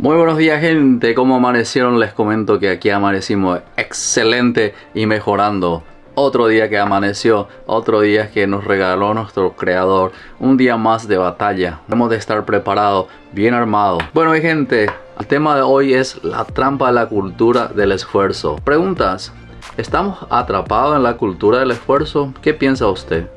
Muy buenos días gente, ¿cómo amanecieron? Les comento que aquí amanecimos excelente y mejorando. Otro día que amaneció, otro día que nos regaló nuestro creador, un día más de batalla. Hemos de estar preparados, bien armados. Bueno mi gente, el tema de hoy es la trampa de la cultura del esfuerzo. Preguntas, ¿estamos atrapados en la cultura del esfuerzo? ¿Qué piensa usted?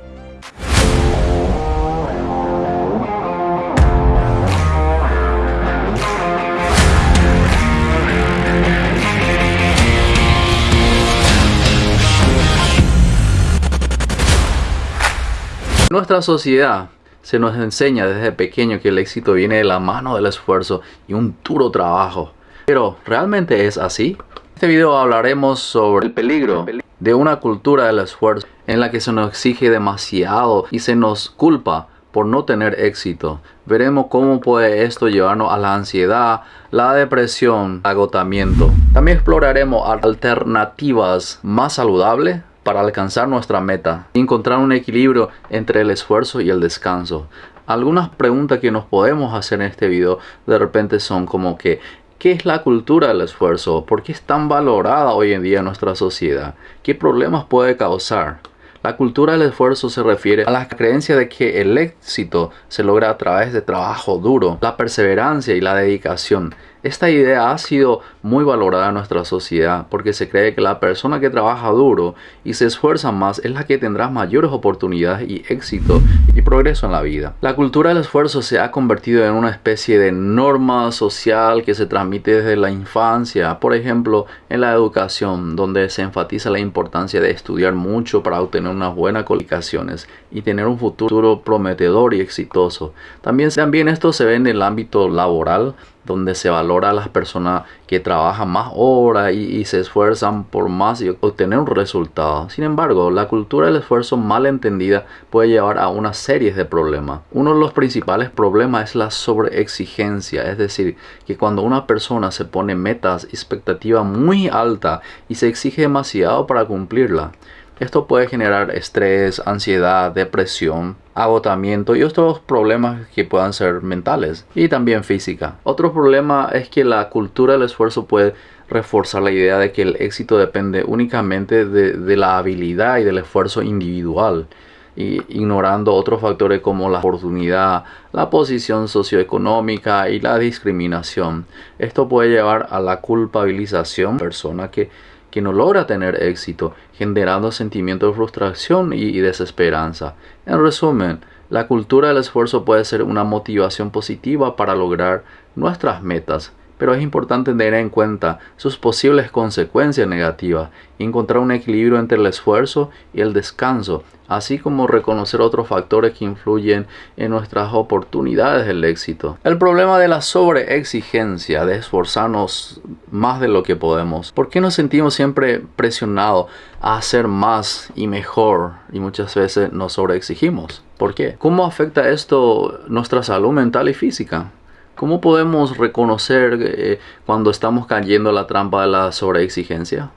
Nuestra sociedad se nos enseña desde pequeño que el éxito viene de la mano del esfuerzo y un duro trabajo. Pero, ¿realmente es así? En este video hablaremos sobre el peligro de una cultura del esfuerzo en la que se nos exige demasiado y se nos culpa por no tener éxito. Veremos cómo puede esto llevarnos a la ansiedad, la depresión, agotamiento. También exploraremos alternativas más saludables para alcanzar nuestra meta y encontrar un equilibrio entre el esfuerzo y el descanso. Algunas preguntas que nos podemos hacer en este video de repente son como que ¿Qué es la cultura del esfuerzo? ¿Por qué es tan valorada hoy en día en nuestra sociedad? ¿Qué problemas puede causar? La cultura del esfuerzo se refiere a la creencia de que el éxito se logra a través de trabajo duro, la perseverancia y la dedicación. Esta idea ha sido muy valorada en nuestra sociedad porque se cree que la persona que trabaja duro y se esfuerza más es la que tendrá mayores oportunidades y éxito y progreso en la vida. La cultura del esfuerzo se ha convertido en una especie de norma social que se transmite desde la infancia, por ejemplo en la educación, donde se enfatiza la importancia de estudiar mucho para obtener unas buenas calificaciones y tener un futuro prometedor y exitoso. También, también esto se ve en el ámbito laboral, donde se valora a las personas que trabajan más horas y, se esfuerzan por más y obtener un resultado. Sin embargo, la cultura del esfuerzo mal entendida puede llevar a una serie de problemas. Uno de los principales problemas es la sobreexigencia, es decir, que cuando una persona se pone metas, expectativa muy alta y se exige demasiado para cumplirla, esto puede generar estrés, ansiedad, depresión, agotamiento y otros problemas que puedan ser mentales y también física. Otro problema es que la cultura del esfuerzo puede reforzar la idea de que el éxito depende únicamente de, la habilidad y del esfuerzo individual ignorando otros factores como la oportunidad, la posición socioeconómica y la discriminación. Esto puede llevar a la culpabilización de la persona que que no logra tener éxito, generando sentimientos de frustración y, desesperanza. En resumen, la cultura del esfuerzo puede ser una motivación positiva para lograr nuestras metas, pero es importante tener en cuenta sus posibles consecuencias negativas y encontrar un equilibrio entre el esfuerzo y el descanso, así como reconocer otros factores que influyen en nuestras oportunidades del éxito. El problema de la sobreexigencia, de esforzarnos más de lo que podemos. ¿Por qué nos sentimos siempre presionados a hacer más y mejor y muchas veces nos sobreexigimos? ¿Por qué? ¿Cómo afecta esto nuestra salud mental y física? ¿Cómo podemos reconocer eh, cuando estamos cayendo en la trampa de la sobreexigencia?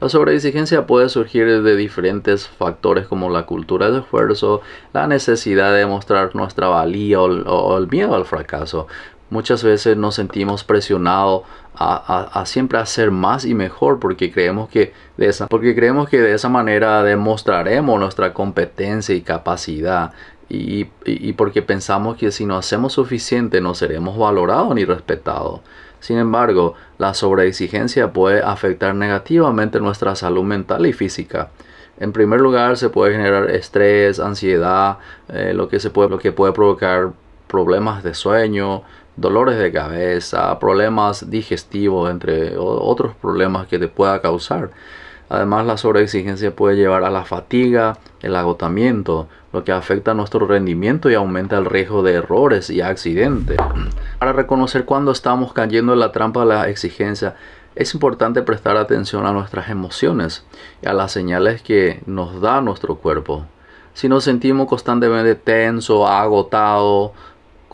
La sobreexigencia puede surgir de diferentes factores como la cultura del esfuerzo, la necesidad de mostrar nuestra valía o, el miedo al fracaso. Muchas veces nos sentimos presionados a, siempre hacer más y mejor porque creemos que de esa, porque creemos que de esa manera demostraremos nuestra competencia y capacidad y, porque pensamos que si no hacemos suficiente no seremos valorados ni respetados. Sin embargo, la sobreexigencia puede afectar negativamente nuestra salud mental y física. En primer lugar, se puede generar estrés, ansiedad, eh, lo, que se puede, lo que puede provocar problemas de sueño, dolores de cabeza, problemas digestivos, entre otros problemas que te pueda causar. Además, la sobreexigencia puede llevar a la fatiga, el agotamiento, lo que afecta nuestro rendimiento y aumenta el riesgo de errores y accidentes. Para reconocer cuando estamos cayendo en la trampa de la exigencia, es importante prestar atención a nuestras emociones y a las señales que nos da nuestro cuerpo. Si nos sentimos constantemente tenso, agotado,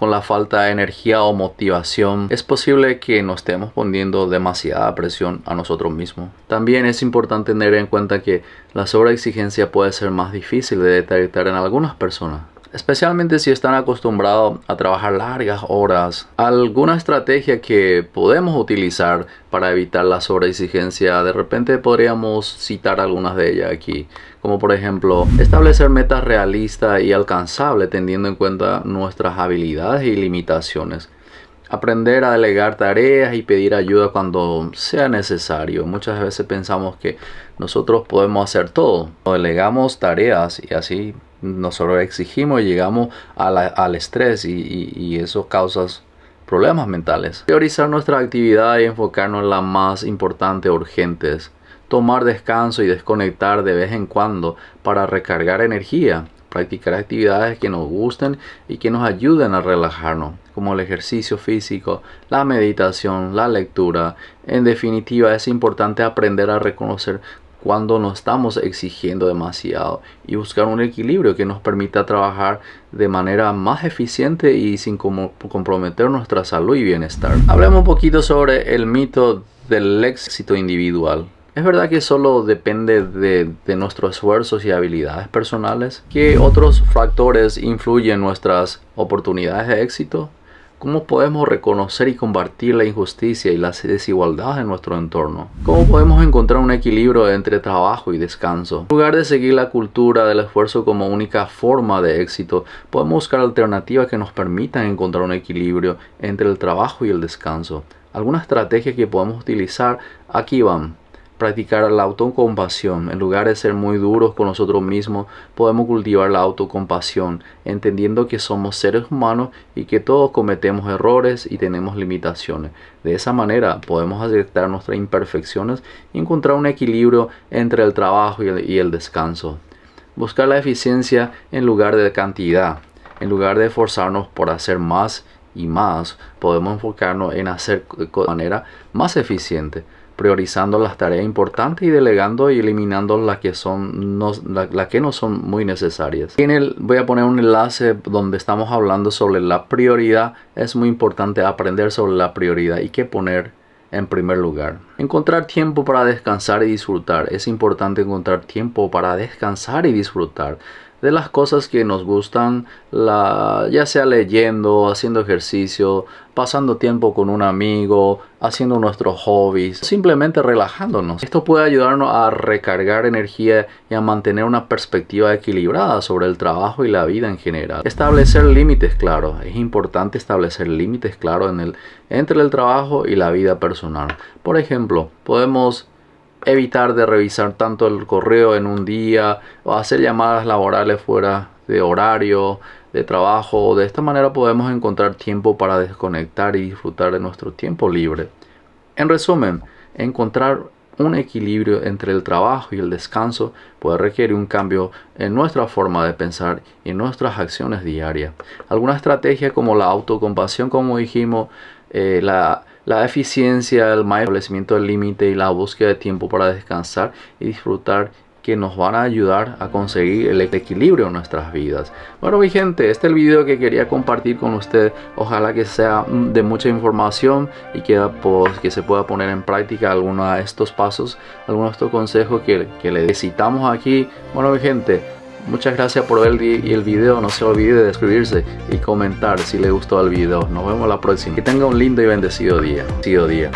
con la falta de energía o motivación, es posible que nos estemos poniendo demasiada presión a nosotros mismos. También es importante tener en cuenta que la sobreexigencia puede ser más difícil de detectar en algunas personas. Especialmente si están acostumbrados a trabajar largas horas. Alguna estrategia que podemos utilizar para evitar la sobreexigencia, de repente podríamos citar algunas de ellas aquí, como por ejemplo establecer metas realistas y alcanzables teniendo en cuenta nuestras habilidades y limitaciones. Aprender a delegar tareas y pedir ayuda cuando sea necesario. Muchas veces pensamos que nosotros podemos hacer todo. Delegamos tareas y así nosotros exigimos y llegamos al estrés y, eso causa problemas mentales. Priorizar nuestra actividad y enfocarnos en las más importantes, urgentes. Tomar descanso y desconectar de vez en cuando para recargar energía practicar actividades que nos gusten y que nos ayuden a relajarnos, como el ejercicio físico, la meditación, la lectura. En definitiva, es importante aprender a reconocer cuando nos estamos exigiendo demasiado y buscar un equilibrio que nos permita trabajar de manera más eficiente y sin comprometer nuestra salud y bienestar. Hablemos un poquito sobre el mito del éxito individual. Es verdad que solo depende de, nuestros esfuerzos y habilidades personales. ¿Qué otros factores influyen en nuestras oportunidades de éxito? ¿Cómo podemos reconocer y combatir la injusticia y las desigualdades en nuestro entorno? ¿Cómo podemos encontrar un equilibrio entre trabajo y descanso? En lugar de seguir la cultura del esfuerzo como única forma de éxito, podemos buscar alternativas que nos permitan encontrar un equilibrio entre el trabajo y el descanso. Algunas estrategias que podemos utilizar aquí van practicar la autocompasión. En lugar de ser muy duros con nosotros mismos, podemos cultivar la autocompasión, entendiendo que somos seres humanos y que todos cometemos errores y tenemos limitaciones. De esa manera podemos aceptar nuestras imperfecciones y encontrar un equilibrio entre el trabajo y el, y el descanso. Buscar la eficiencia en lugar de cantidad. En lugar de esforzarnos por hacer más y más, podemos enfocarnos en hacer de manera más eficiente priorizando las tareas importantes y delegando y eliminando las que son no, que no son muy necesarias. En el, voy a poner un enlace donde estamos hablando sobre la prioridad. Es muy importante aprender sobre la prioridad y qué poner en primer lugar. Encontrar tiempo para descansar y disfrutar. Es importante encontrar tiempo para descansar y disfrutar de las cosas que nos gustan, ya sea leyendo, haciendo ejercicio, pasando tiempo con un amigo, haciendo nuestros hobbies, simplemente relajándonos. Esto puede ayudarnos a recargar energía y a mantener una perspectiva equilibrada sobre el trabajo y la vida en general. Establecer límites claros. Es importante establecer límites claros en el, entre el trabajo y la vida personal. Por ejemplo, podemos evitar de revisar tanto el correo en un día o hacer llamadas laborales fuera de horario de trabajo. De esta manera podemos encontrar tiempo para desconectar y disfrutar de nuestro tiempo libre. En resumen, encontrar un equilibrio entre el trabajo y el descanso puede requerir un cambio en nuestra forma de pensar y en nuestras acciones diarias. Alguna estrategia como la autocompasión, como dijimos, eh, la la eficiencia, el establecimiento del límite y la búsqueda de tiempo para descansar y disfrutar que nos van a ayudar a conseguir el equilibrio en nuestras vidas. Bueno mi gente, este es el video que quería compartir con ustedes. Ojalá que sea de mucha información y que, pues, se pueda poner en práctica algunos de estos pasos, algunos de estos consejos que, que le necesitamos aquí. Bueno mi gente, Muchas gracias por ver el video. No se olvide de suscribirse y comentar si le gustó el video. Nos vemos la próxima. Que tenga un lindo y bendecido día. día.